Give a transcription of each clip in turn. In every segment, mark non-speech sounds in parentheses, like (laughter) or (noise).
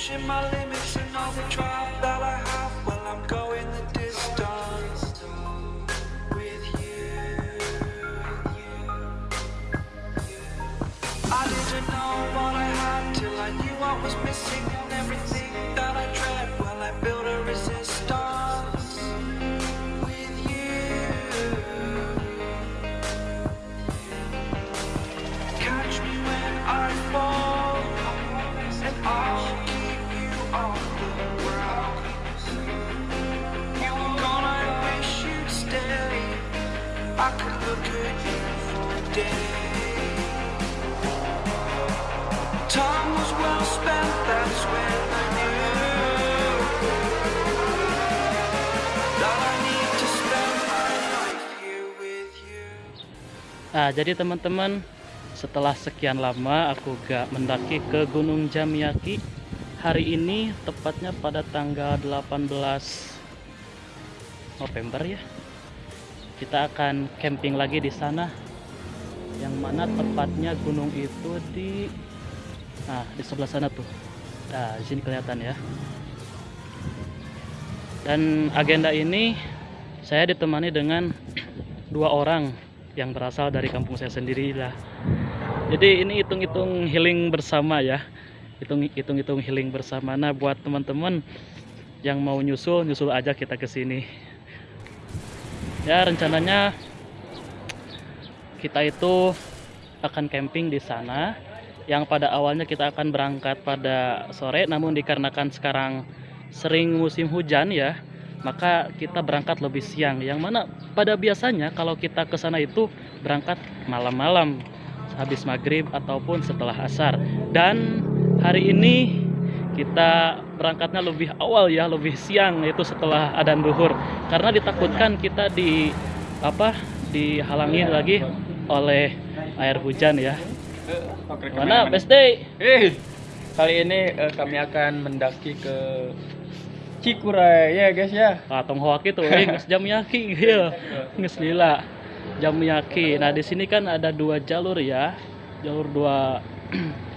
pushing my limits and all the drive Nah, jadi teman-teman, setelah sekian lama aku gak mendaki ke Gunung Jamiaki, hari ini tepatnya pada tanggal 18 November ya. Kita akan camping lagi di sana. Yang mana tepatnya gunung itu di Nah, di sebelah sana tuh. Nah, di sini kelihatan ya. Dan agenda ini saya ditemani dengan (clears throat) dua orang yang berasal dari kampung saya sendiri lah. Jadi ini hitung-hitung healing bersama ya. Hitung hitung-hitung healing bersama. Nah, buat teman-teman yang mau nyusul, nyusul aja kita ke sini. Ya, rencananya kita itu akan camping di sana. Yang pada awalnya kita akan berangkat pada sore namun dikarenakan sekarang sering musim hujan ya maka kita berangkat lebih siang. Yang mana pada biasanya kalau kita ke sana itu berangkat malam-malam habis maghrib ataupun setelah asar. Dan hari ini kita berangkatnya lebih awal ya lebih siang yaitu setelah adan duhur. Karena ditakutkan kita di apa dihalangi lagi oleh air hujan ya. Mana best day? Eh, kali ini eh, kami akan mendaki ke Cikuray. Ya guys ya. Ah, tong hoak itu, eh, jam yaki, ya, geus lila, jam yaki. Nah di sini kan ada dua jalur ya, jalur dua (clears throat)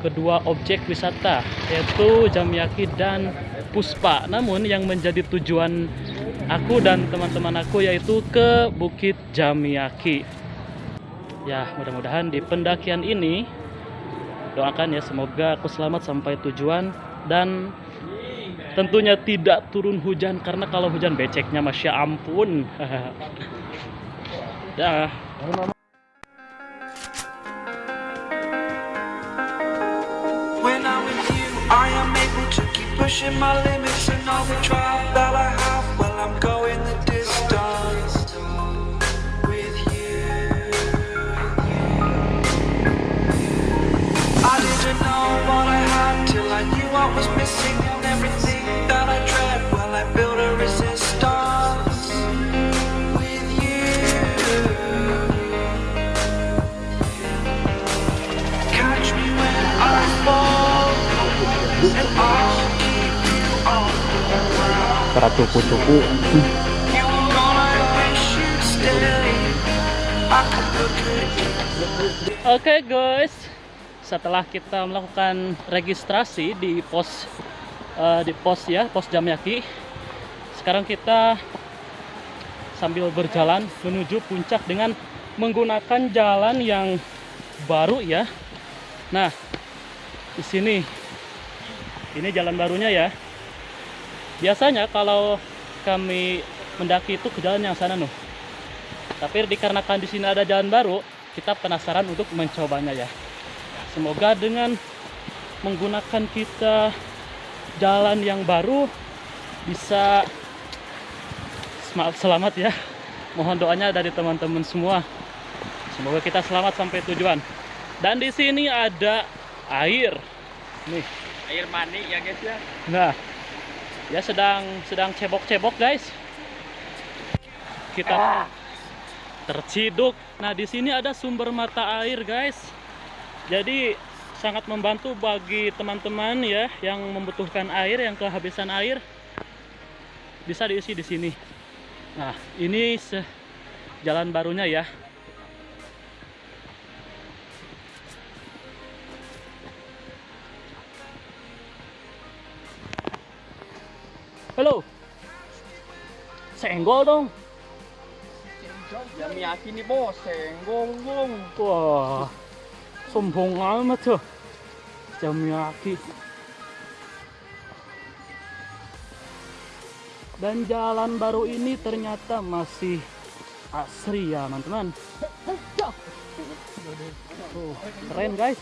kedua objek wisata yaitu Jamyaki dan Puspa. Namun yang menjadi tujuan aku dan teman-teman aku yaitu ke Bukit Jamyaki. Ya mudah-mudahan di pendakian ini doakan ya semoga aku selamat sampai tujuan dan tentunya tidak turun hujan karena kalau hujan beceknya masya ampun (laughs) dah pushing my limits and all the drive that I have. Well, I'm going the distance with you. I didn't know what I had till I knew what was missing and everything that I dread. Well, I built a resistance with you. Catch me when I fall, you. Oke guys, setelah kita melakukan registrasi di pos eh, di pos ya, pos Jamyaki, sekarang kita sambil berjalan menuju puncak dengan menggunakan jalan yang baru ya. Nah, di sini ini jalan barunya ya. Biasanya kalau kami mendaki itu ke jalan yang sana nuh. Tapi dikarenakan di sini ada jalan baru, kita penasaran untuk mencobanya ya. Semoga dengan menggunakan kita jalan yang baru bisa selamat ya. Mohon doanya dari teman-teman semua. Semoga kita selamat sampai tujuan. Dan di sini ada air. Nih, Air mani ya guys ya. Nah, ya sedang sedang cebok-cebok guys. Kita terciduk. Nah, di sini ada sumber mata air guys. Jadi sangat membantu bagi teman-teman ya yang membutuhkan air, yang kehabisan air bisa diisi di sini. Nah, ini jalan barunya ya. Halo. Senggol dong. Yamiyaki nih bos, senggol dong. Wah. Sombong amat tuh. Jamiaki. Dan jalan baru ini ternyata masih asri ya teman-teman. Tuh, keren guys.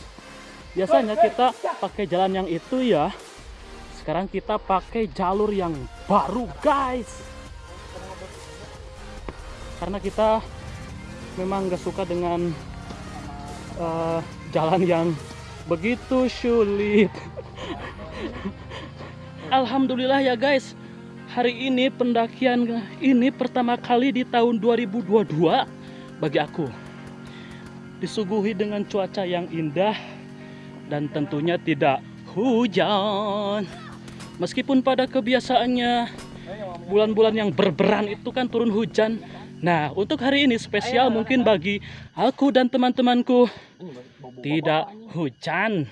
Biasanya kita pakai jalan yang itu ya. Sekarang kita pakai jalur yang baru guys. Karena kita memang gak suka dengan eh, jalan yang begitu sulit. (laughs) Alhamdulillah ya guys. Hari ini pendakian ini pertama kali di tahun 2022 bagi aku. Disuguhi dengan cuaca yang indah dan tentunya tidak hujan. Meskipun pada kebiasaannya bulan-bulan yang berberan itu kan turun hujan. Nah, untuk hari ini spesial mungkin bagi aku dan teman-temanku tidak hujan.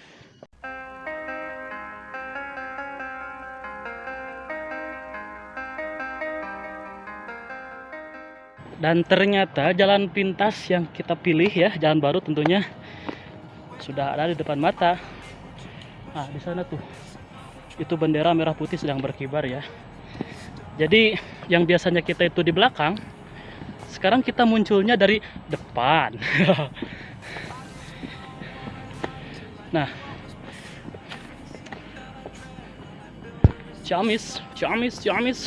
Dan ternyata jalan pintas yang kita pilih ya, jalan baru tentunya sudah ada di depan mata. Nah, di sana tuh. Itu bendera merah putih sedang berkibar ya. Jadi yang biasanya kita itu di belakang, sekarang kita munculnya dari depan. (laughs) nah, Ciamis, Ciamis, Ciamis.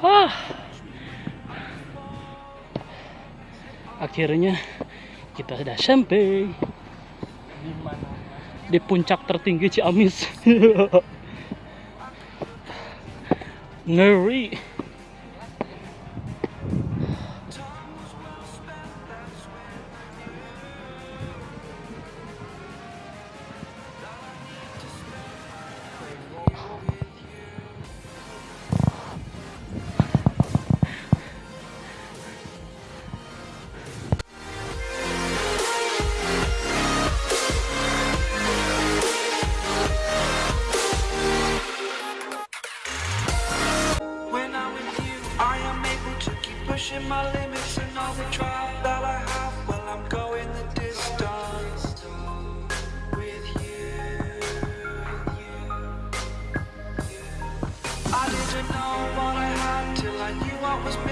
Ah. Akhirnya kita sudah sampai di puncak tertinggi Ciamis. (laughs) Ngeri.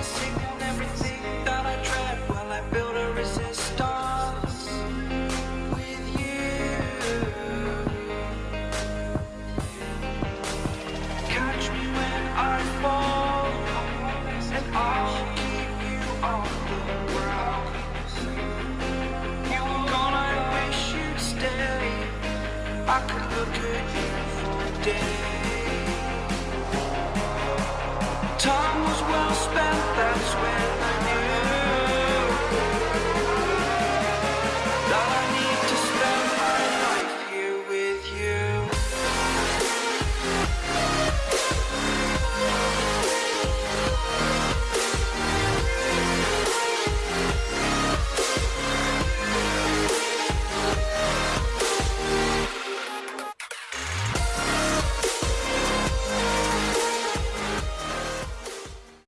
Yes.